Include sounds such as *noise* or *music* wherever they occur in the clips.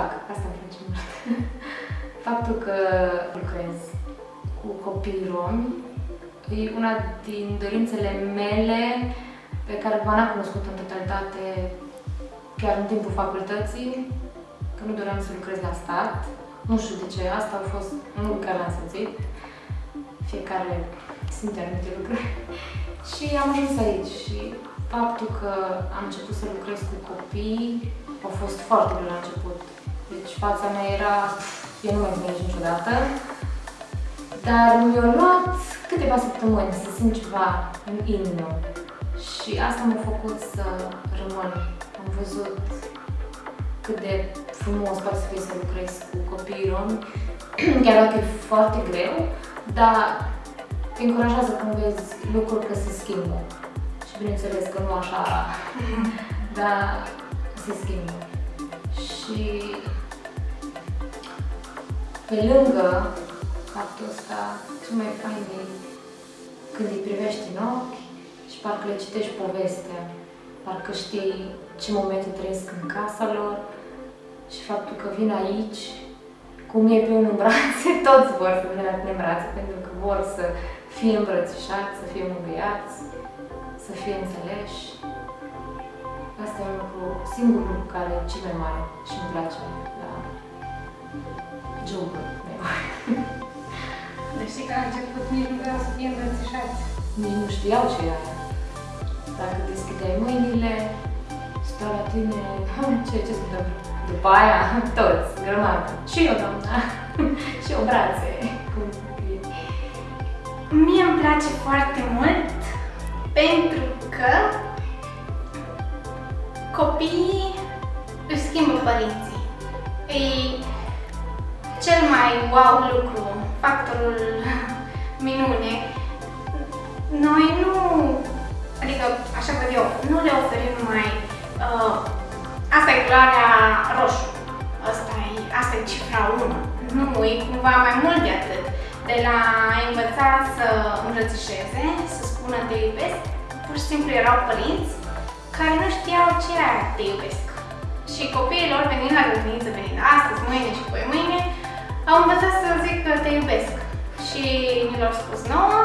fac, asta îmi place mult. *laughs* Faptul că lucrez cu copii romi e una din dorințele mele pe care v am cunoscut în totalitate chiar în timpul facultății, că nu doream să lucrez la stat. Nu știu de ce, asta a fost un lucru care l-am simțit. Fiecare simte anumite lucruri. *laughs* și am ajuns aici și faptul că am început să lucrez cu copii a fost foarte greu la început. Deci fața mea era, eu nu mai înțeleg niciodată, dar mi-a luat câteva săptămâni să simt ceva în inimă și asta m-a făcut să rămân. Am văzut cât de frumos poate să fie să lucrez cu copiii romi, *clears throat* chiar dacă e foarte greu, dar te încurajează când vezi lucruri că se schimbă. Și bineînțeles că nu așa, *laughs* dar se schimbă. Și pe lângă faptul ăsta, ce mai fain e când îi privești în ochi și parcă le citești povestea, parcă știi ce momente trăiesc în casa lor și faptul că vin aici, cum e pe unul în brațe, *laughs* toți vor să vină la tine în brațe, pentru că vor să fie îmbrățișați, să fie mângâiați, să fie înțeleși. Asta e un lucru, singurul lucru care e cel mai mare și îmi place la jobul meu. Deci știi că la început nici nu vreau să fie îmbrățișați. Nici nu știau ce e aia. Dacă deschideai mâinile, stau la tine, ce, ce se întâmplă? După aia, *laughs* toți, grămadă. Și eu, doamna, *laughs* și eu brațe. Cum e. Mie îmi place foarte mult pentru că copiii își schimbă părinții. E cel mai wow lucru, factorul minune. Noi nu, adică așa văd eu, nu le oferim mai uh, asta e culoarea roșu, asta e, asta e cifra 1. Nu, e cumva mai mult de atât. De la a învăța să îmbrățișeze, să spună te iubesc, pur și simplu erau părinți care nu știau ce e te iubesc. Și copiii lor venind la grădiniță, venind astăzi, mâine și poi mi l-au spus nouă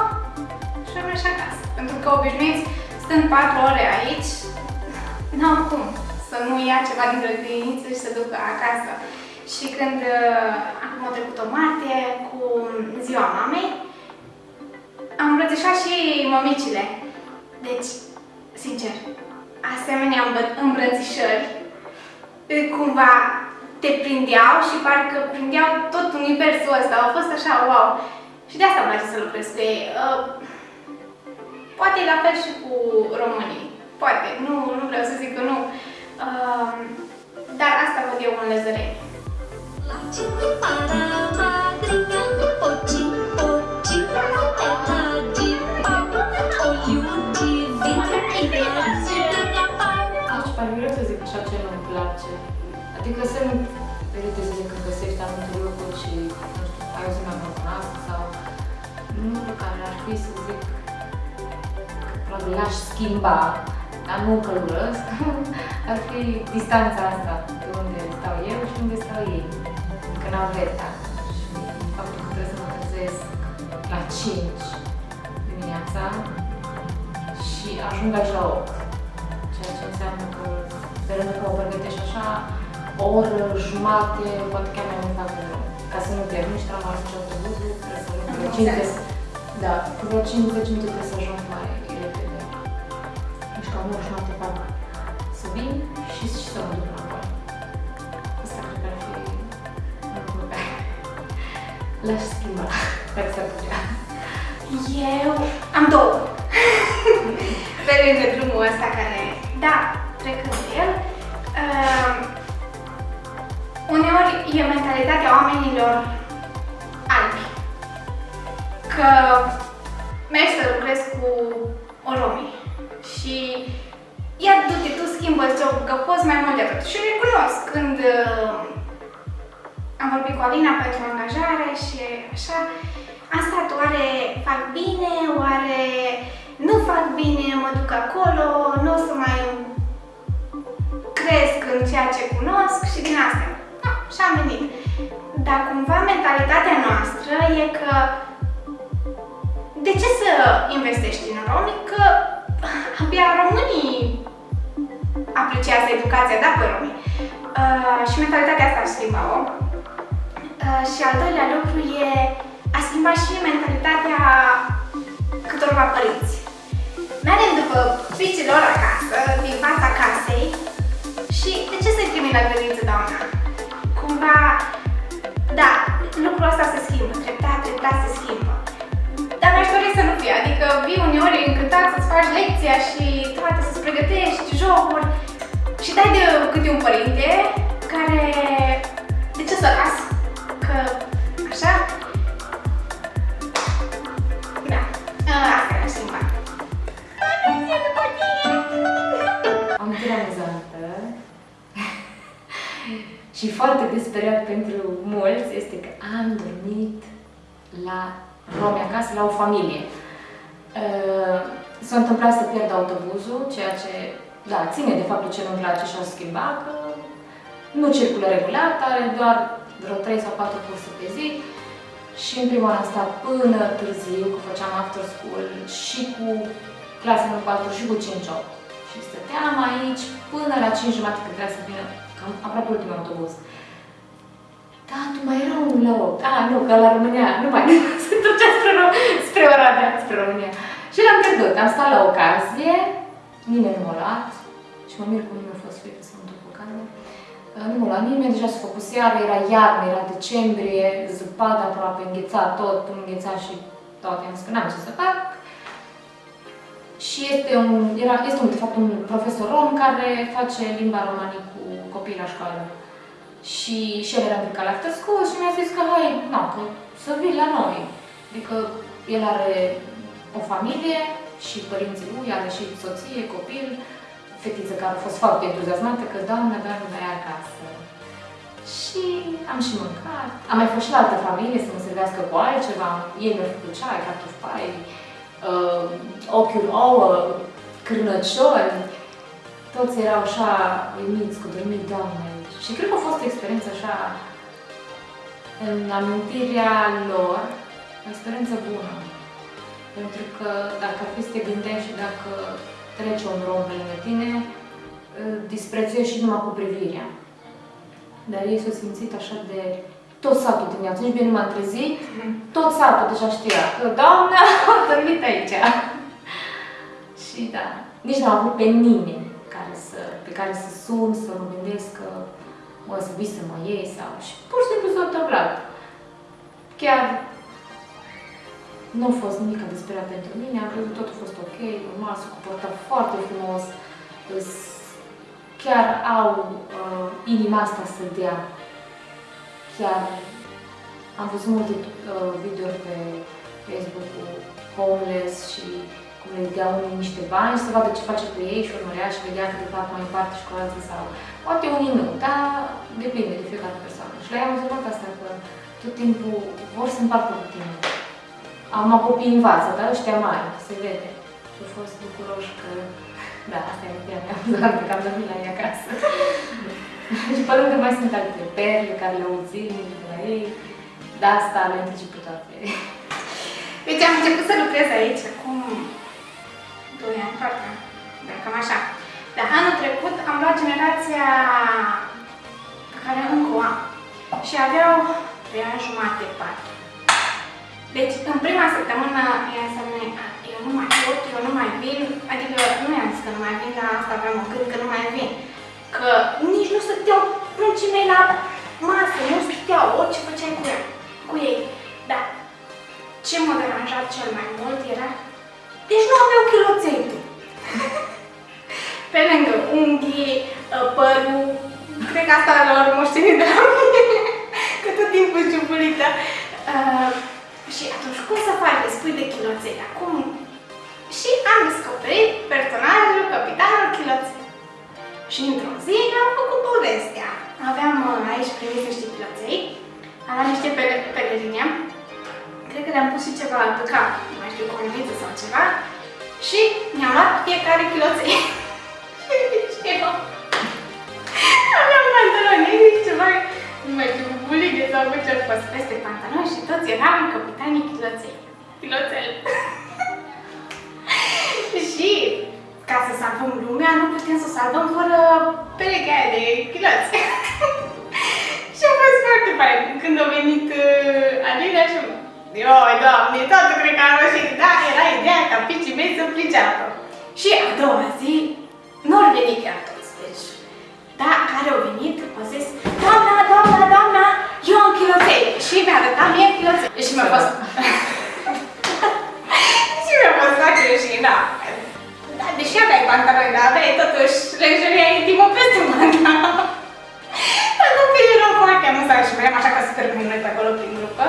și am mers acasă. Pentru că obișnuiți, stând 4 ore aici, n-au cum să nu ia ceva din grădiniță și să ducă acasă. Și când uh, acum a trecut o martie cu ziua mamei, am îmbrățișat și mămicile. Deci, sincer, asemenea îmbrățișări cumva te prindeau și parcă prindeau tot universul ăsta. Au fost așa, wow! Și de asta îmi place să lucrez cu ei. Uh, poate la fel și cu românii. Poate, nu, nu vreau să zic că nu. Uh, dar asta văd eu în lezăre. Deci, parcă să zic așa ce nu-mi place. Adică sunt ferite să zic că găsești anumite lucruri și, nu știu, ai o zi mai bună asta sau lucruri care ar fi să zic că probabil l-aș schimba, dar nu că urăsc, *laughs* ar fi distanța asta de unde stau eu și unde stau ei. Că naveta și faptul că trebuie să mă trezesc la 5 dimineața și ajung aici la 8. Ceea ce înseamnă că pe rând că mă pregătești așa, o oră, jumate, poate chiar mai mult fac rău. Ca să nu pierd nici tramvai, nici autobuzul, trebuie să ajung vreo 50. Da, cu vreo 50 minute trebuie să ajung mai repede. Deci cam o oră jumate fac să vin și, și să mă duc înapoi. Asta cred că ar fi un lucru pe care l-aș schimba, *laughs* dacă s-ar putea. Eu am două. *laughs* Pe lângă drumul ăsta care, da, trecând de el, uh, uneori e mentalitatea oamenilor albi. Că mergi să lucrezi cu o romii și ia du-te, tu schimbă jobul, că poți mai mult de atât. Și recunosc când uh, am vorbit cu Alina pentru angajare și așa, am stat, oare fac bine, oare nu fac bine, mă duc acolo, nu o să mai cresc în ceea ce cunosc și din astea. No, și am venit. Dar cumva mentalitatea noastră e că de ce să investești în romi? Că *laughs* abia românii apreciază educația, da, pe romi. Uh, și mentalitatea asta a schimbat-o. Uh, și al doilea lucru e a schimbat și mentalitatea câtorva părinți. Mergem după fiicilor acasă, din fața casei și de ce să-i trimit la grădiniță, doamna? Cumva, da, lucrul ăsta se schimbă, treptat, treptat se schimbă. Dar mi-aș dori să nu fie, adică vii uneori încântat să-ți faci lecția și toate să-ți pregătești jocuri și dai de câte un părinte care, de ce să las? Că, așa? Da, asta e schimbat. Amintire amuzantă *laughs* și foarte disperiat pentru mulți este că am dormit la romi acasă, la o familie. Uh, S-a întâmplat să pierd autobuzul, ceea ce, da, ține de faptul ce nu-mi place și o schimba, că nu circulă regulat, are doar vreo 3 sau 4 curse pe zi și în prima oară am stat până târziu, că făceam after school și cu clasa în 4 și cu 5-8. Și stăteam aici până la 5 jumate când trebuia să vină, cam aproape ultimul autobuz. Da, tu mai era unul la 8. Ah, nu, că la România, nu mai, *laughs* se ducea spre, spre Oradea, spre România. Și l-am pierdut, am stat la ocazie, nimeni nu m-a luat și mă mir cum nu mi-a fost frică să mă duc cu carne. Uh, Nu m-a luat nimeni, deja se făcut seară, era iarnă, era decembrie, zăpadă aproape, îngheța tot, îngheța și toate, am zis că n-am ce să fac. Și este un, era, este un, de fapt un profesor rom care face limba romanii cu copii la școală. Și, și el era implicat la after school și mi-a zis că hai, na, că să vii la noi. Adică el are o familie și părinții lui, are și soție, copil, fetiță care a fost foarte entuziasmată că doamna, doamna, mai acasă. Și am și mâncat. Am mai fost și la altă familie să mă servească cu altceva. Ei mi-au făcut ceai, cartofi pai, uh, ochiul ouă, cârnăciori. Toți erau așa uimiți cu dormit, Doamne. Și cred că a fost o experiență așa, în amintirea lor, o experiență bună. Pentru că dacă ar fi să te gândești și dacă trece un rom pe lângă tine, îl disprețuiești și numai cu privirea. Dar ei s-au simțit așa de tot satul dimineața, nici bine nu m-am trezit, tot satul deja știa că doamna *laughs* a dormit aici. *laughs* și da, nici n-am avut pe nimeni care să, pe care să sun, să mă gândesc că o să vii să mă iei sau... Și pur și simplu s-a întâmplat. Chiar nu a fost nimic disperat pentru mine, am crezut că totul a fost ok, normal, s-a comportat foarte frumos, îs- chiar au uh, inima asta să dea. Chiar am văzut multe uh, videouri pe Facebook cu homeless și cum le dea unii niște bani să vadă ce face cu ei și urmărea și vedea că de fapt mai împarte și cu alții sau poate unii nu, dar depinde de fiecare persoană. Și la ea am observat asta că tot timpul vor să împartă cu tine. Am copii învață, dar ăștia mari, se vede. Și au fost bucuroși că, da, asta e ideea mea, doar că am dormit la ei acasă. și pe lângă mai sunt alte perle care le aud zilnic de la ei, dar asta le anticip pe toate. Deci am început să lucrez aici cam așa. Dar anul trecut am luat generația pe care încă o am și aveau 3 ani jumate, 4. Deci, în prima săptămână, ea să ne, eu nu mai pot, eu nu mai vin, adică nu i-am zis că nu mai vin, dar asta aveam o gând că nu mai vin. Că nici nu stăteau pruncii mei la masă, nu stăteau, orice făceai cu, ea, cu ei. Da. Ce m-a deranjat cel mai mult era, deci nu aveau chiloței tu. *laughs* Pe lângă unghii, părul, cred că asta lor moștenit de la mine, *laughs* că tot timpul ciupulită. Uh, și atunci, cum să faci de spui de chiloței? Acum, și am descoperit personajul capitanul chiloței. Și într-o zi am făcut povestea. Aveam uh, aici primit niște chiloței, aveam niște pele- pelerine, cred că le-am pus și ceva pe cap, nu mai știu, coroniță sau ceva, și mi-am luat fiecare chiloței. *laughs* și eu aveam pantaloni, ceva, nu mai bine s-au făcut fost peste pantaloni și toți eram capitanii chiloței. Chiloțel. *laughs* și ca să salvăm lumea, nu putem să o salvăm fără perechea aia de chiloți. *laughs* și a fost foarte fain când a venit uh, Alina și Ioi, doamne, toată cred că am reușit, da, era ideea ca picii mei să priceapă. Și a doua zi, nu au venit chiar toți, deci, da, care au venit, au zis, doamna, doamna, doamna, eu am chiloței. Și mi-a arătat mie chiloței. Și mi-a fost... *laughs* și mi-a fost foarte rușina. Da, deși aveai pantaloni, dar aveai totuși lejeria intimă peste pantaloni. *laughs* Dar copiii erau foarte amuzanți și mergeam așa ca super cu noi pe acolo prin grupă.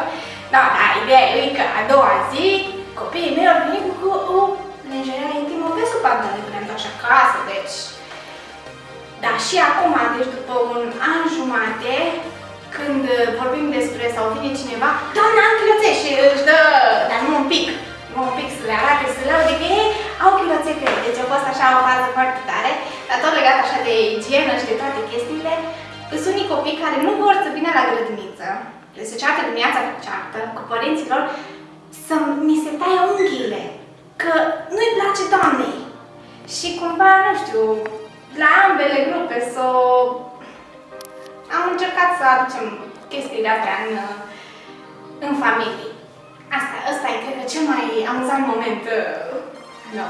Da, da, ideea e că a doua zi copiii mei au venit cu o lingerie intimă pe sub pantaloni când am așa acasă, deci... Da, și acum, deci după un an jumate, când vorbim despre sau vine cineva, doamna, am chiloțe și își dă, dar nu un pic, nu un pic să le arate, să le laude că ei au chiloțe pe ei. Deci a fost așa o fază foarte tare, dar tot legat așa de igienă și de toate chestiile. Sunt unii copii care nu vor să vină la grădiniță, le se ceartă dimineața cu ceartă, cu părinților, să mi se taie unghiile, că nu-i place doamnei. Și cumva, nu știu, la ambele grupe să am încercat să aducem chestiile astea în, în familie. Asta, asta e, cred că, cel mai amuzant moment uh, no.